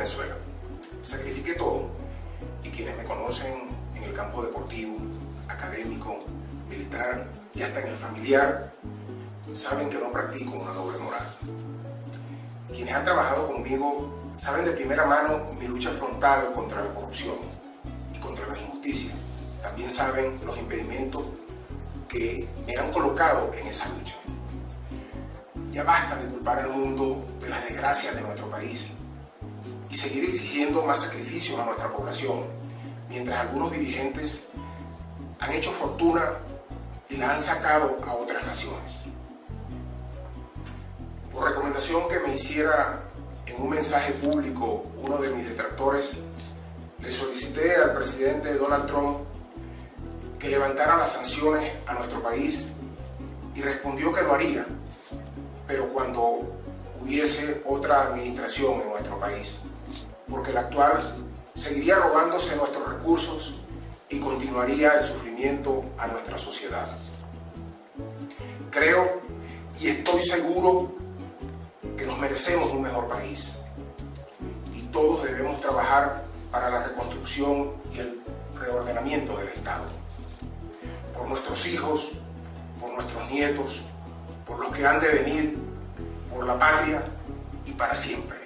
Venezuela. Sacrifiqué todo y quienes me conocen en el campo deportivo, académico, militar y hasta en el familiar, saben que no practico una doble moral. Quienes han trabajado conmigo saben de primera mano mi lucha frontal contra la corrupción y contra la injusticia. También saben los impedimentos que me han colocado en esa lucha. Ya basta de culpar al mundo de las desgracias de nuestro país y seguir exigiendo más sacrificios a nuestra población, mientras algunos dirigentes han hecho fortuna y la han sacado a otras naciones. Por recomendación que me hiciera en un mensaje público uno de mis detractores, le solicité al presidente Donald Trump que levantara las sanciones a nuestro país y respondió que lo haría, pero cuando hubiese otra administración en nuestro país, porque la actual seguiría robándose nuestros recursos y continuaría el sufrimiento a nuestra sociedad. Creo y estoy seguro que nos merecemos un mejor país y todos debemos trabajar para la reconstrucción y el reordenamiento del Estado. Por nuestros hijos, por nuestros nietos, por los que han de venir, por la patria y para siempre.